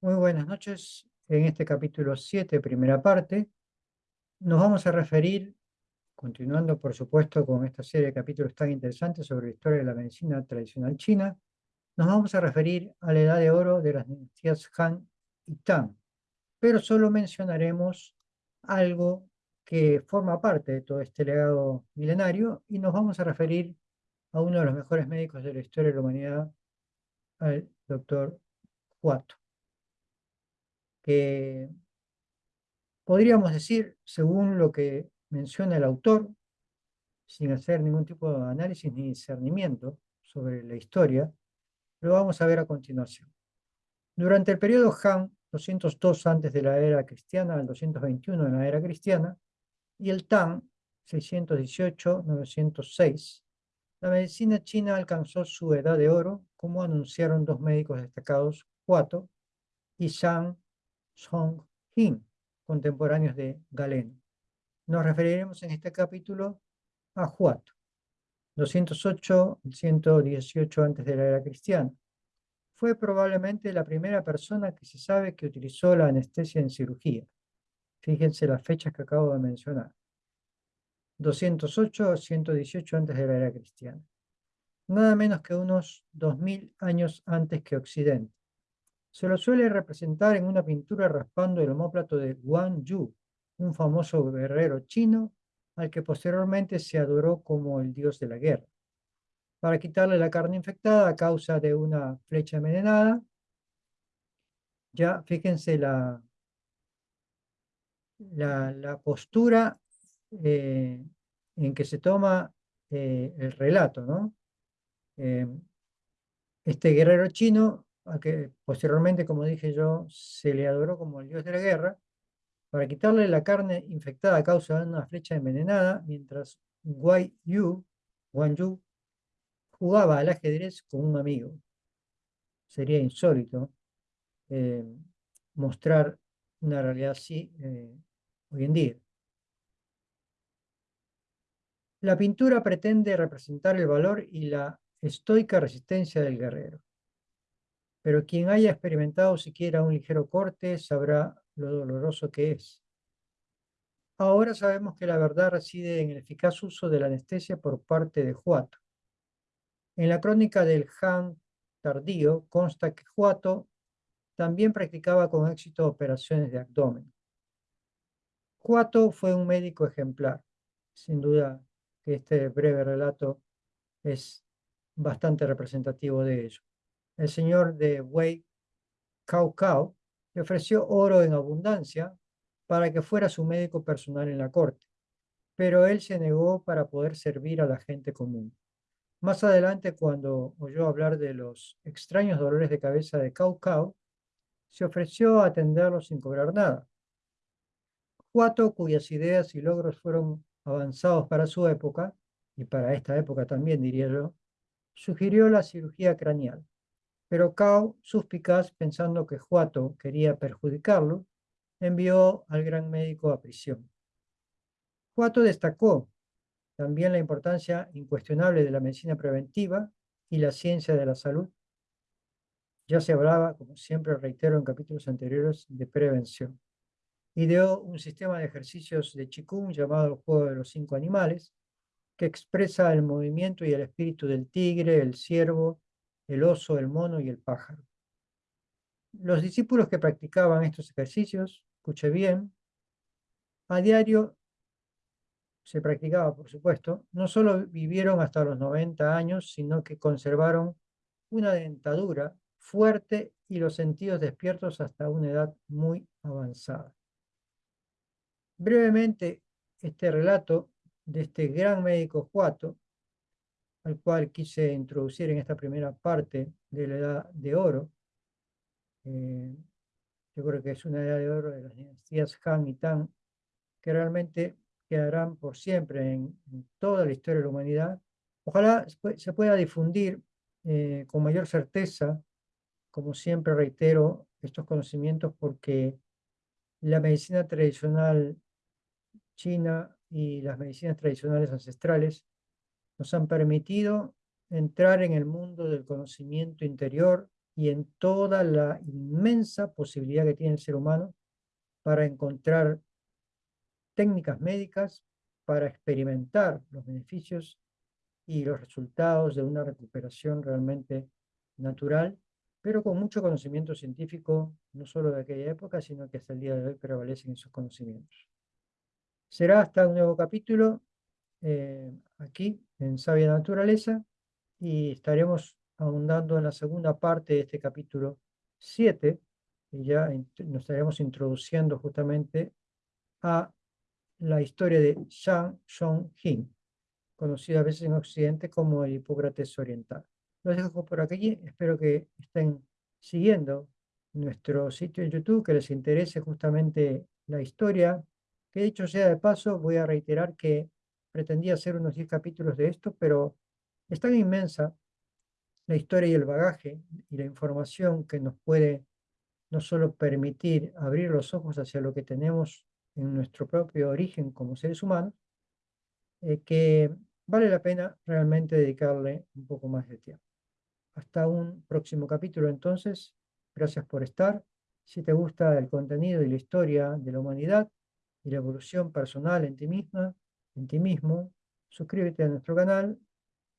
Muy buenas noches. En este capítulo 7, primera parte, nos vamos a referir, continuando por supuesto con esta serie de capítulos tan interesantes sobre la historia de la medicina tradicional china, nos vamos a referir a la edad de oro de las dinastías Han y Tang, pero solo mencionaremos algo que forma parte de todo este legado milenario y nos vamos a referir a uno de los mejores médicos de la historia de la humanidad, al doctor Huato podríamos decir, según lo que menciona el autor, sin hacer ningún tipo de análisis ni discernimiento sobre la historia, lo vamos a ver a continuación. Durante el periodo Han, 202 antes de la era cristiana al 221 en la era cristiana, y el Tang, 618-906, la medicina china alcanzó su edad de oro, como anunciaron dos médicos destacados, Huato y Zhang Song Hin, contemporáneos de Galeno. Nos referiremos en este capítulo a Huato, 208-118 antes de la era cristiana. Fue probablemente la primera persona que se sabe que utilizó la anestesia en cirugía. Fíjense las fechas que acabo de mencionar. 208-118 antes de la era cristiana. Nada menos que unos 2000 años antes que Occidente. Se lo suele representar en una pintura raspando el homóplato de Guan Yu, un famoso guerrero chino al que posteriormente se adoró como el dios de la guerra. Para quitarle la carne infectada a causa de una flecha envenenada, ya fíjense la, la, postura eh, en que se toma eh, el relato, ¿no? Eh, este guerrero chino a que posteriormente, como dije yo, se le adoró como el dios de la guerra, para quitarle la carne infectada a causa de una flecha envenenada, mientras Wang Yu, jugaba al ajedrez con un amigo. Sería insólito eh, mostrar una realidad así eh, hoy en día. La pintura pretende representar el valor y la estoica resistencia del guerrero pero quien haya experimentado siquiera un ligero corte sabrá lo doloroso que es. Ahora sabemos que la verdad reside en el eficaz uso de la anestesia por parte de Huato. En la crónica del Han tardío consta que Huato también practicaba con éxito operaciones de abdomen. Huato fue un médico ejemplar. Sin duda que este breve relato es bastante representativo de ello el señor de Wei Cao le ofreció oro en abundancia para que fuera su médico personal en la corte, pero él se negó para poder servir a la gente común. Más adelante, cuando oyó hablar de los extraños dolores de cabeza de Cao Cao, se ofreció a atenderlos sin cobrar nada. Huato, cuyas ideas y logros fueron avanzados para su época, y para esta época también diría yo, sugirió la cirugía craneal. Pero Cao, suspicaz, pensando que Huato quería perjudicarlo, envió al gran médico a prisión. Huato destacó también la importancia incuestionable de la medicina preventiva y la ciencia de la salud. Ya se hablaba, como siempre reitero en capítulos anteriores, de prevención. Ideó un sistema de ejercicios de Qigong llamado el juego de los cinco animales, que expresa el movimiento y el espíritu del tigre, el ciervo, el oso, el mono y el pájaro. Los discípulos que practicaban estos ejercicios, escuche bien, a diario se practicaba, por supuesto, no solo vivieron hasta los 90 años, sino que conservaron una dentadura fuerte y los sentidos despiertos hasta una edad muy avanzada. Brevemente, este relato de este gran médico Juato al cual quise introducir en esta primera parte de la edad de oro. Eh, yo creo que es una edad de oro de las dinastías Han y Tang, que realmente quedarán por siempre en, toda la historia de la humanidad. Ojalá se pueda difundir eh, con mayor certeza, como siempre reitero, estos conocimientos porque la medicina tradicional china y las medicinas tradicionales ancestrales nos han permitido entrar en el mundo del conocimiento interior y en toda la inmensa posibilidad que tiene el ser humano para encontrar técnicas médicas, para experimentar los beneficios y los resultados de una recuperación realmente natural, pero con mucho conocimiento científico, no solo de aquella época, sino que hasta el día de hoy prevalecen esos conocimientos. Será hasta un nuevo capítulo eh, aquí en Sabia Naturaleza y estaremos ahondando en la segunda parte de este capítulo 7 y ya nos estaremos introduciendo justamente a la historia de Shang Shong-hin, conocido a veces en Occidente como el Hipócrates oriental. Los dejo por aquí, espero que estén siguiendo nuestro sitio en YouTube, que les interese justamente la historia, que dicho sea de paso, voy a reiterar que pretendía hacer unos 10 capítulos de esto, pero es tan inmensa la historia y el bagaje y la información que nos puede no solo permitir abrir los ojos hacia lo que tenemos en nuestro propio origen como seres humanos, eh, que vale la pena realmente dedicarle un poco más de tiempo. Hasta un próximo capítulo entonces. Gracias por estar. Si te gusta el contenido y la historia de la humanidad y la evolución personal en ti misma, en ti mismo, suscríbete a nuestro canal,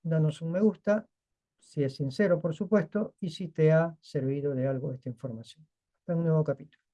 danos un me gusta, si es sincero por supuesto, y si te ha servido de algo esta información. Hasta un nuevo capítulo.